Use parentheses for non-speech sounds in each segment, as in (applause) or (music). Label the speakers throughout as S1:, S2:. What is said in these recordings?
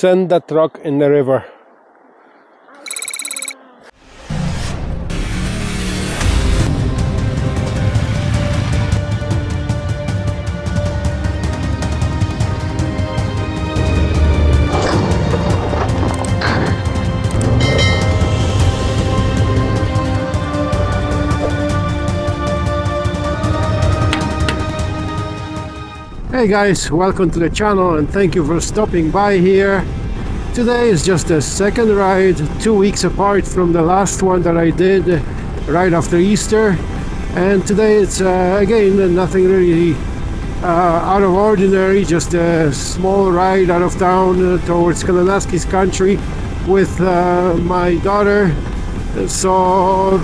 S1: send that truck in the river. Hey guys, welcome to the channel and thank you for stopping by here. Today is just the second ride, two weeks apart from the last one that I did right after Easter. And today it's uh, again nothing really uh, out of ordinary, just a small ride out of town uh, towards Kananaskis country with uh, my daughter. So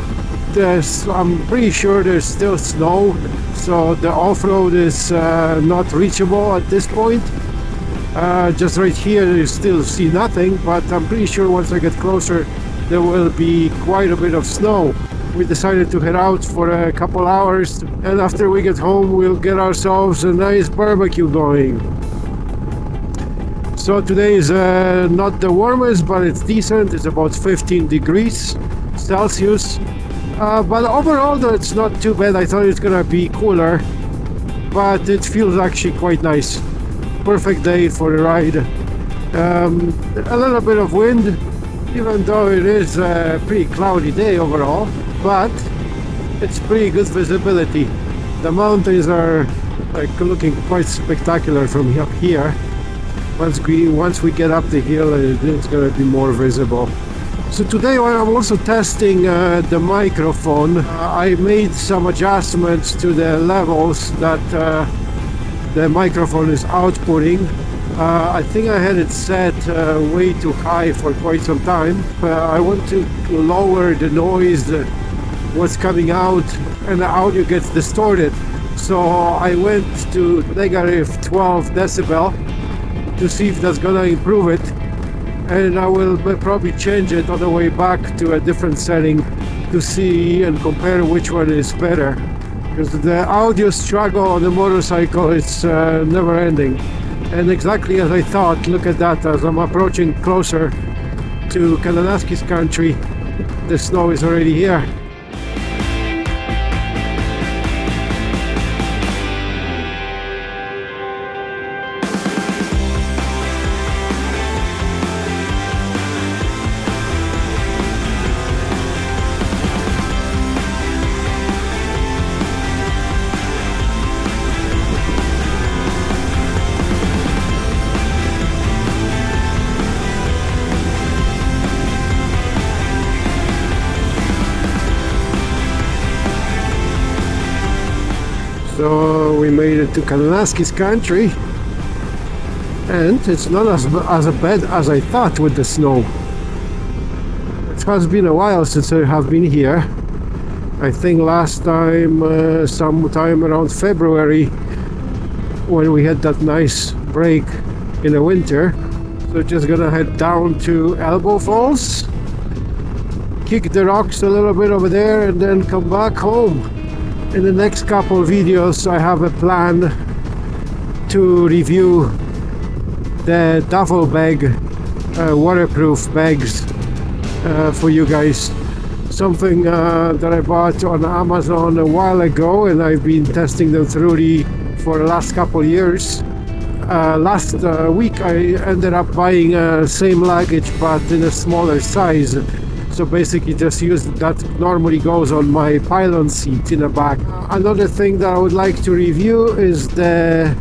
S1: I'm pretty sure there's still snow so the off-road is uh, not reachable at this point. Uh, just right here you still see nothing but I'm pretty sure once I get closer there will be quite a bit of snow. We decided to head out for a couple hours and after we get home we'll get ourselves a nice barbecue going. So today is uh, not the warmest but it's decent. It's about 15 degrees Celsius uh, but overall though it's not too bad. I thought it's gonna be cooler but it feels actually quite nice. Perfect day for a ride. Um, a little bit of wind even though it is a pretty cloudy day overall but it's pretty good visibility. The mountains are like looking quite spectacular from up here. Once we once we get up the hill it's to be more visible so today I'm also testing uh, the microphone. Uh, I made some adjustments to the levels that uh, the microphone is outputting. Uh, I think I had it set uh, way too high for quite some time. Uh, I want to lower the noise, that what's coming out, and the audio gets distorted. So I went to negative 12 decibel to see if that's gonna improve it and I will probably change it on the way back to a different setting to see and compare which one is better. Because the audio struggle on the motorcycle is uh, never ending. And exactly as I thought look at that as I'm approaching closer to Kananaskis country the snow is already here So we made it to Kananaskis country and it's not as, as bad as I thought with the snow. It has been a while since I have been here. I think last time, uh, sometime around February, when we had that nice break in the winter. So just gonna head down to Elbow Falls, kick the rocks a little bit over there and then come back home in the next couple videos I have a plan to review the duffel bag uh, waterproof bags uh, for you guys. Something uh, that I bought on Amazon a while ago and I've been testing them thoroughly for the last couple years. Uh, last uh, week I ended up buying uh, same luggage but in a smaller size so basically just use that normally goes on my pillion seat in the back. Another thing that I would like to review is the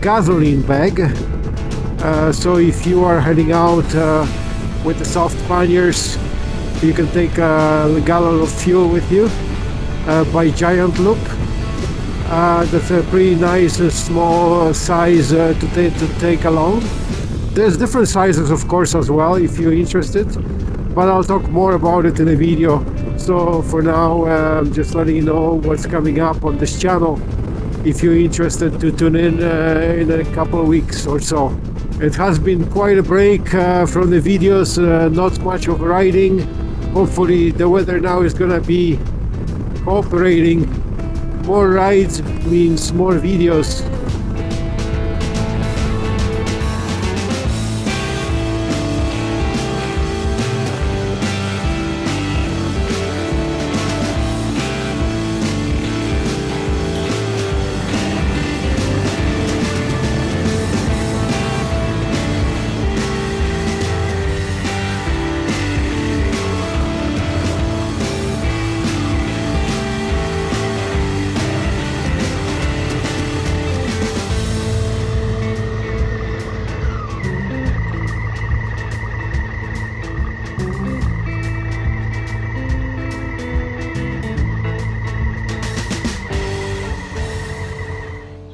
S1: gasoline bag. Uh, so if you are heading out uh, with the soft panniers you can take a gallon of fuel with you uh, by Giant Loop. Uh, that's a pretty nice uh, small size uh, to, to take along. There's different sizes of course as well if you're interested but I'll talk more about it in a video. So for now I'm just letting you know what's coming up on this channel. If you're interested to tune in uh, in a couple of weeks or so. It has been quite a break uh, from the videos uh, not much of riding. Hopefully the weather now is gonna be cooperating more rides means more videos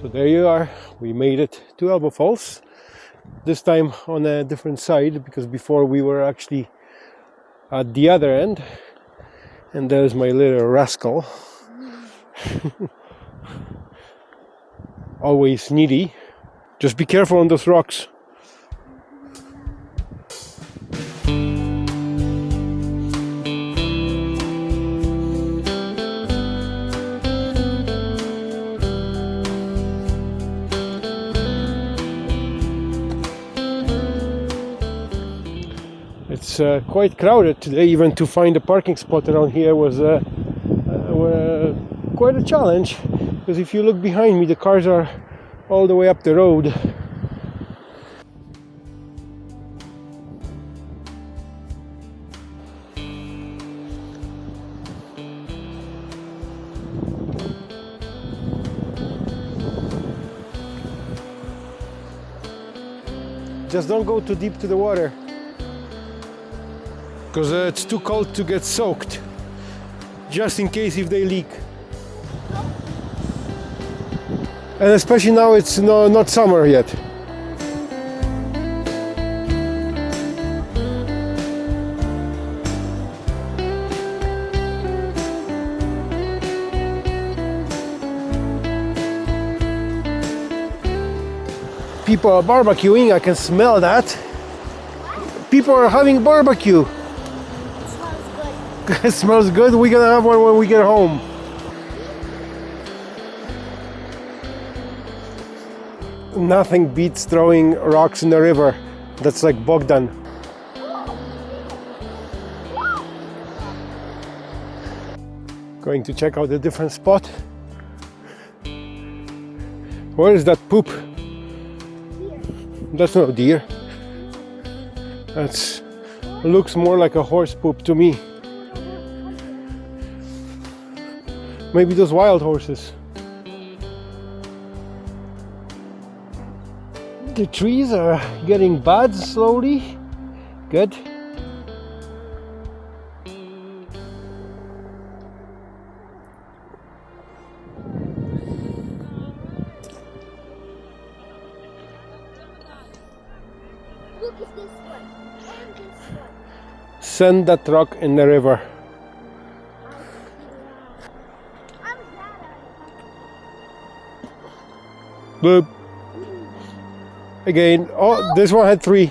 S1: there you are. We made it to Elbow Falls. This time on a different side because before we were actually at the other end. And there's my little rascal. (laughs) Always needy. Just be careful on those rocks it's uh, quite crowded today even to find a parking spot around here was uh, uh, quite a challenge. Because if you look behind me the cars are all the way up the road. Just don't go too deep to the water because uh, it's too cold to get soaked. Just in case if they leak. And especially now it's no, not summer yet. People are barbecuing I can smell that. People are having barbecue it (laughs) smells good. We're gonna have one when we get home. Nothing beats throwing rocks in the river. That's like Bogdan. Going to check out a different spot. Where is that poop? That's not a deer. That's looks more like a horse poop to me. Maybe those wild horses. The trees are getting buds slowly. Good.
S2: Look at this one and this one.
S1: Send that rock in the river. Boop. Again. Oh, this one had three.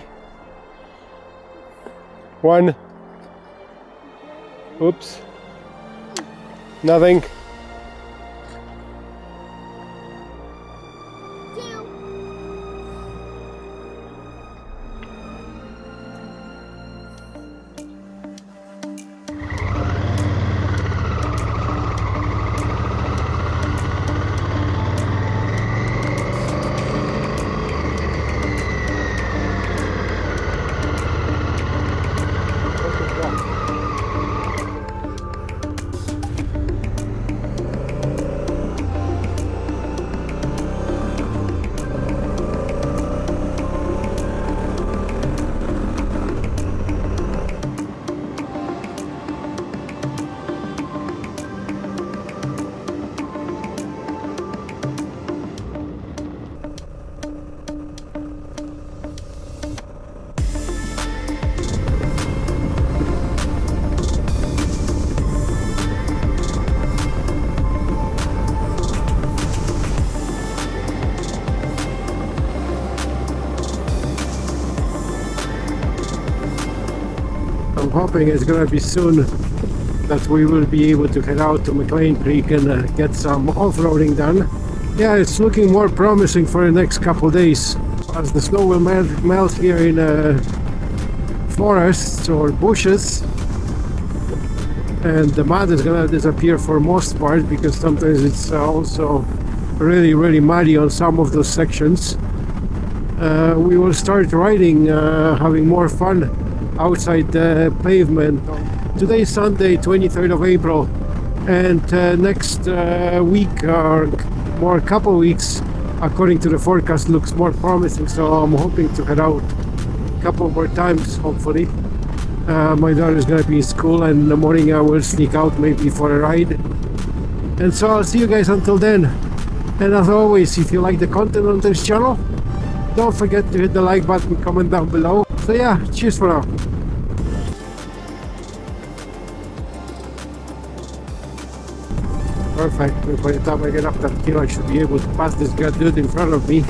S1: One. Oops. Nothing. Hoping it's gonna be soon that we will be able to head out to McLean Creek and uh, get some off-roading done. Yeah, it's looking more promising for the next couple days as the snow will melt, melt here in uh, forests or bushes and the mud is gonna disappear for most part because sometimes it's uh, also really really muddy on some of those sections uh, we will start riding uh, having more fun outside the pavement. Today is Sunday 23rd of April and uh, next uh, week or more couple weeks according to the forecast looks more promising so I'm hoping to head out a couple more times hopefully. Uh, my daughter is gonna be in school and in the morning I will sneak out maybe for a ride. And so I'll see you guys until then. And as always, if you like the content on this channel, don't forget to hit the like button, comment down below. So yeah, cheers for now. Perfect. By the time I get up that hill, I should be able to pass this guy dude in front of me.